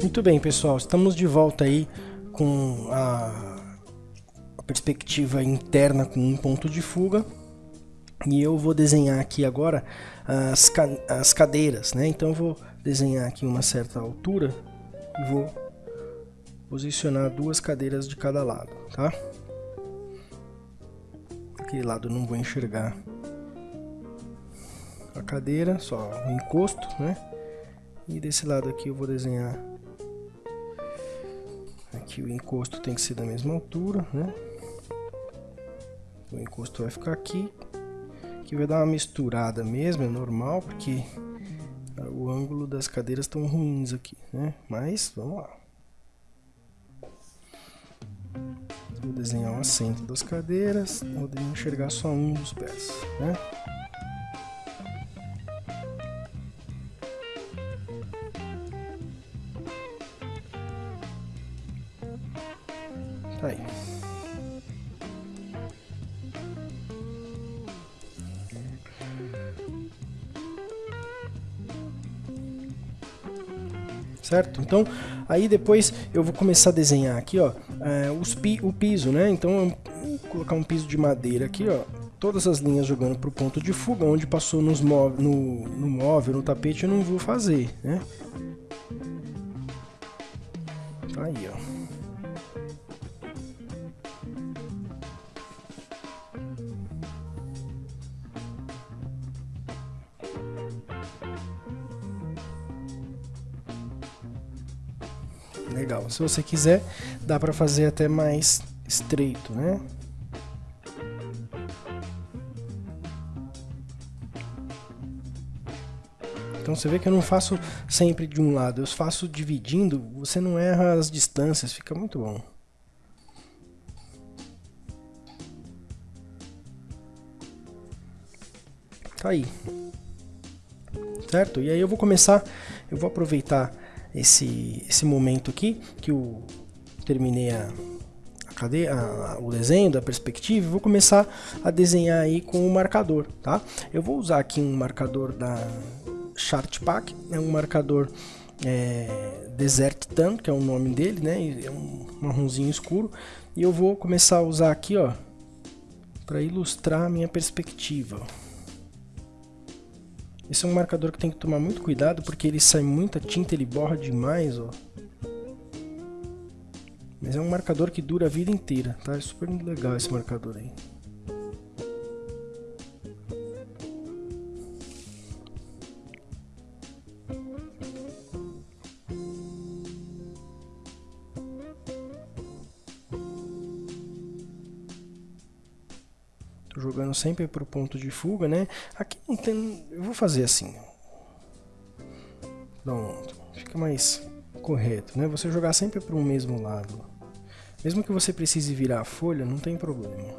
Muito bem, pessoal, estamos de volta aí com a, perspectiva interna com um ponto de fuga. E eu vou desenhar aqui agora as, ca as cadeiras, né? Então eu vou desenhar aqui uma certa altura e vou posicionar duas cadeiras de cada lado, tá? Aquele lado eu não vou enxergar a cadeira, só o encosto, né? E desse lado aqui eu vou desenhar aqui o encosto tem que ser da mesma altura, né? O encosto vai ficar aqui. Aqui vai dar uma misturada mesmo, é normal, porque o ângulo das cadeiras estão ruins aqui, né? Mas, vamos lá. Vou desenhar o assento das cadeiras, vou enxergar só um dos pés, né? Certo? Então, aí depois eu vou começar a desenhar aqui, ó, é, os pi o piso, né? Então, vou colocar um piso de madeira aqui, ó, todas as linhas jogando para o ponto de fuga, onde passou nos no, no móvel, no tapete, eu não vou fazer, né? Tá aí, ó. Se você quiser, dá para fazer até mais estreito, né? Então você vê que eu não faço sempre de um lado, eu faço dividindo, você não erra as distâncias, fica muito bom. Tá aí. Certo? E aí eu vou começar, eu vou aproveitar esse, esse momento aqui, que eu terminei a, a cadeia, a, o desenho da perspectiva, vou começar a desenhar aí com o marcador, tá? Eu vou usar aqui um marcador da Chart Pack, é um marcador é, Desert Tan, que é o nome dele, né? É um marronzinho escuro, e eu vou começar a usar aqui, ó, para ilustrar a minha perspectiva. Esse é um marcador que tem que tomar muito cuidado porque ele sai muita tinta, ele borra demais, ó. Mas é um marcador que dura a vida inteira, tá? É super legal esse marcador aí. Jogando sempre para o ponto de fuga, né? Aqui não tem... Eu vou fazer assim. Pronto. Fica mais correto, né? Você jogar sempre para o mesmo lado. Mesmo que você precise virar a folha, não tem problema.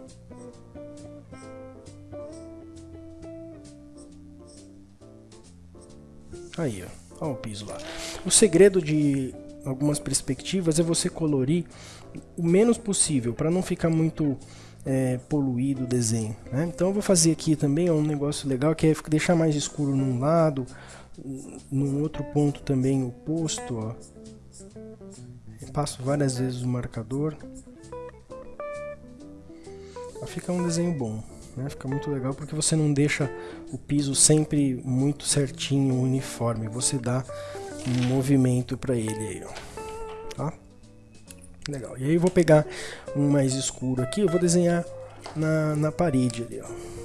Aí, ó. Olha o piso lá. O segredo de algumas perspectivas é você colorir o menos possível, para não ficar muito é, poluído o desenho. Né? Então eu vou fazer aqui também um negócio legal que é deixar mais escuro num lado, num outro ponto também oposto. Ó. passo várias vezes o marcador. Fica um desenho bom. Né? Fica muito legal porque você não deixa o piso sempre muito certinho, uniforme. Você dá um movimento para ele aí, ó. Legal. E aí eu vou pegar um mais escuro aqui, eu vou desenhar na, na parede ali, ó. Aí,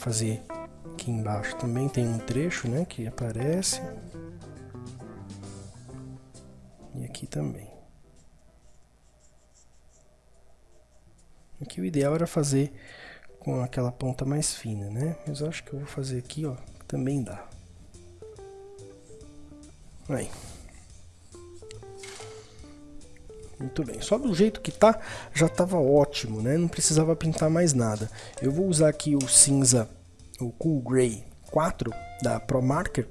fazer aqui embaixo também tem um trecho, né, que aparece. E aqui também. Aqui o ideal era fazer com aquela ponta mais fina, né? Mas eu acho que eu vou fazer aqui, ó, também dá. Aí. Muito bem, só do jeito que tá, já estava ótimo, né? Não precisava pintar mais nada. Eu vou usar aqui o cinza, o Cool Gray 4 da Pro Marker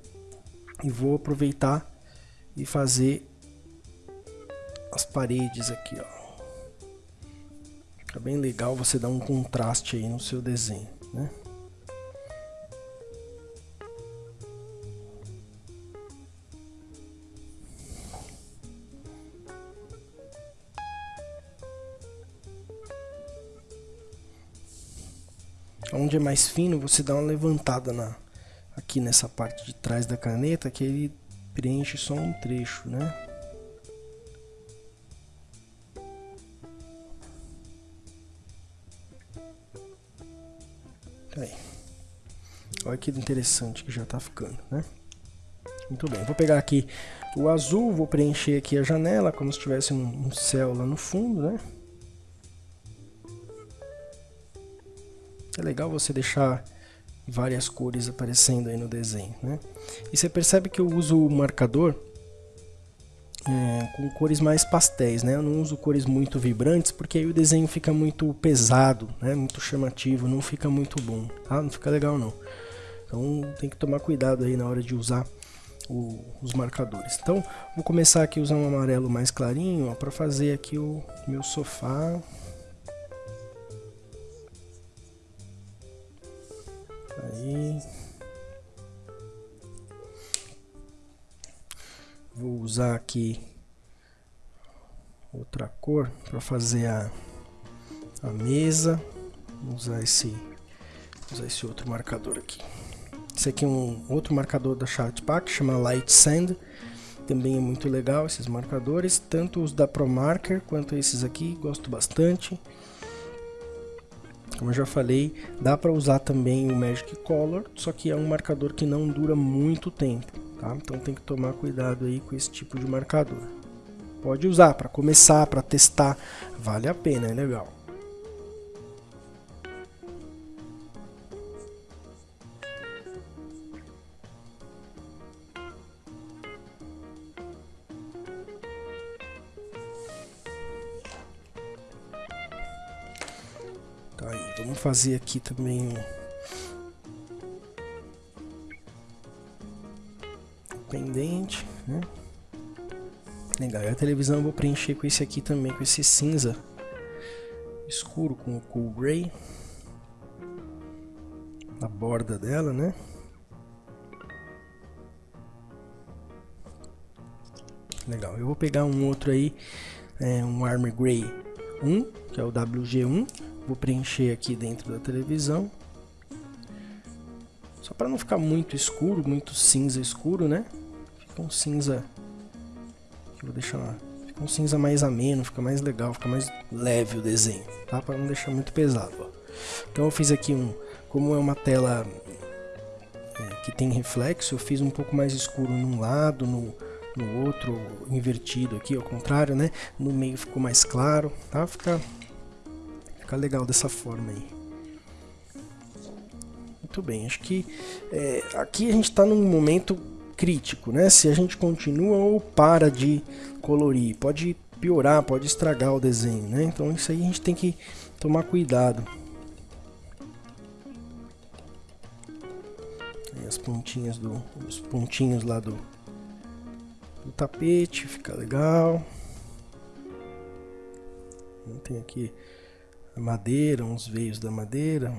e vou aproveitar e fazer as paredes aqui, ó. Fica bem legal você dar um contraste aí no seu desenho, né? Onde é mais fino, você dá uma levantada na, aqui nessa parte de trás da caneta, que ele preenche só um trecho, né? Tá aí. Olha que interessante que já tá ficando, né? Muito bem, vou pegar aqui o azul, vou preencher aqui a janela como se tivesse um, um céu lá no fundo, né? É legal você deixar várias cores aparecendo aí no desenho, né? E você percebe que eu uso o marcador é, com cores mais pastéis, né? Eu não uso cores muito vibrantes porque aí o desenho fica muito pesado, né? Muito chamativo, não fica muito bom, tá? Não fica legal não. Então tem que tomar cuidado aí na hora de usar o, os marcadores. Então vou começar aqui usando um amarelo mais clarinho para fazer aqui o meu sofá Aí. Vou usar aqui outra cor para fazer a, a mesa. Vou usar esse, usar esse outro marcador aqui. Esse aqui é um outro marcador da Chartpak, chama Light Sand. Também é muito legal esses marcadores, tanto os da ProMarker quanto esses aqui, gosto bastante. Como eu já falei, dá para usar também o Magic Color, só que é um marcador que não dura muito tempo, tá? Então tem que tomar cuidado aí com esse tipo de marcador. Pode usar para começar, para testar, vale a pena, é legal. Vamos fazer aqui também um pendente, né? Legal, e a televisão eu vou preencher com esse aqui também, com esse cinza escuro com o cool gray na borda dela, né? Legal, eu vou pegar um outro aí, é, um Armor Gray 1, que é o WG1, Vou preencher aqui dentro da televisão. Só para não ficar muito escuro, muito cinza escuro, né? Fica um cinza... Vou deixar lá. Fica um cinza mais ameno, fica mais legal, fica mais leve o desenho, tá? Para não deixar muito pesado, ó. Então eu fiz aqui um... Como é uma tela é, que tem reflexo, eu fiz um pouco mais escuro num lado, no, no outro invertido aqui, ao contrário, né? No meio ficou mais claro, tá? Fica Fica legal dessa forma aí. Muito bem, acho que é, aqui a gente está num momento crítico, né? Se a gente continua ou para de colorir, pode piorar, pode estragar o desenho, né? Então isso aí a gente tem que tomar cuidado. Aí as pontinhas do, os pontinhos lá do, do tapete, fica legal. Tem aqui madeira, uns veios da madeira.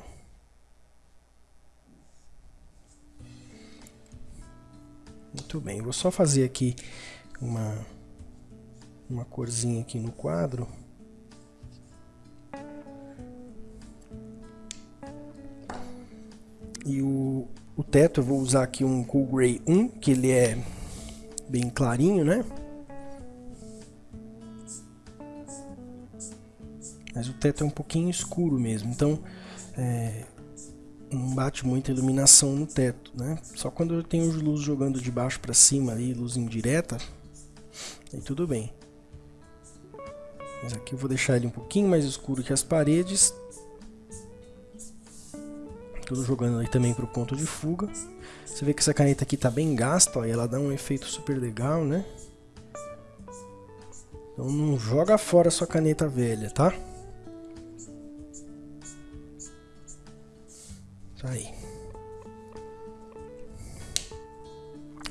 Muito bem, vou só fazer aqui uma, uma corzinha aqui no quadro. E o, o teto eu vou usar aqui um Cool Gray 1, que ele é bem clarinho, né? Mas o teto é um pouquinho escuro mesmo, então é, não bate muita iluminação no teto, né? Só quando eu tenho luz jogando de baixo para cima ali, luz indireta, aí tudo bem. Mas aqui eu vou deixar ele um pouquinho mais escuro que as paredes. Tudo jogando ali também para o ponto de fuga. Você vê que essa caneta aqui está bem gasta, ó, e ela dá um efeito super legal, né? Então não joga fora sua caneta velha, tá? Aí.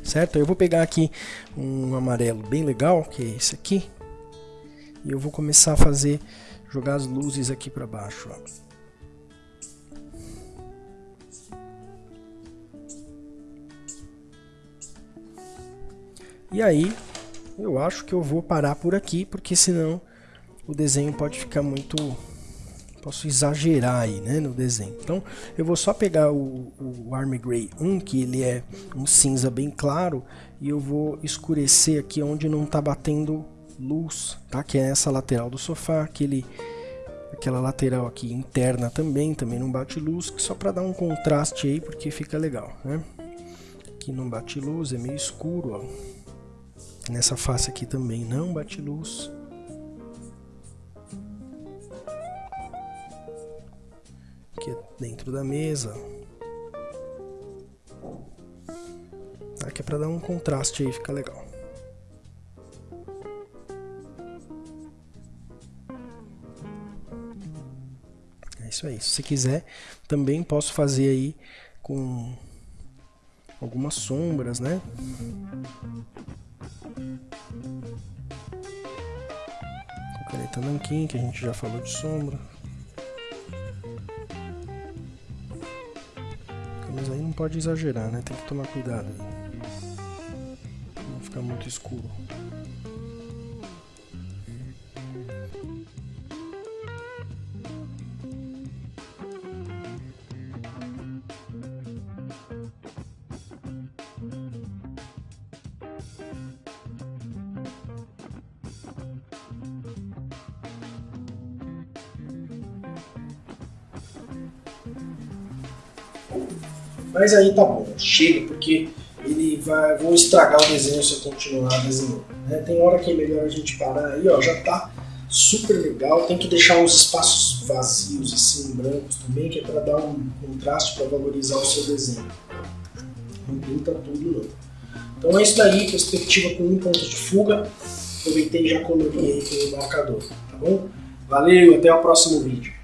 Certo? Eu vou pegar aqui um amarelo bem legal, que é esse aqui. E eu vou começar a fazer, jogar as luzes aqui para baixo, ó. E aí, eu acho que eu vou parar por aqui, porque senão o desenho pode ficar muito... Posso exagerar aí, né, no desenho. Então, eu vou só pegar o, o Army Gray 1, que ele é um cinza bem claro, e eu vou escurecer aqui onde não está batendo luz, tá? Que é essa lateral do sofá, aquele, aquela lateral aqui interna também, também não bate luz, só para dar um contraste aí, porque fica legal, né? Aqui não bate luz, é meio escuro, ó. Nessa face aqui também não bate luz. Aqui dentro da mesa. Aqui é para dar um contraste aí, fica legal. É isso aí. Se você quiser, também posso fazer aí com algumas sombras, né? Com caneta nanquim, que a gente já falou de sombra. Pode exagerar, né? Tem que tomar cuidado. Não ficar muito escuro. Mas aí tá bom, chega, porque ele vai, vou estragar o desenho se eu continuar desenhando. Né? Tem hora que é melhor a gente parar aí, ó, já tá super legal. Tem que deixar uns espaços vazios, assim, brancos também, que é para dar um contraste, para valorizar o seu desenho. Não pinta tudo não. Então é isso daí, perspectiva com um ponto de fuga. Aproveitei e já coloquei aí com o marcador, tá bom? Valeu, até o próximo vídeo.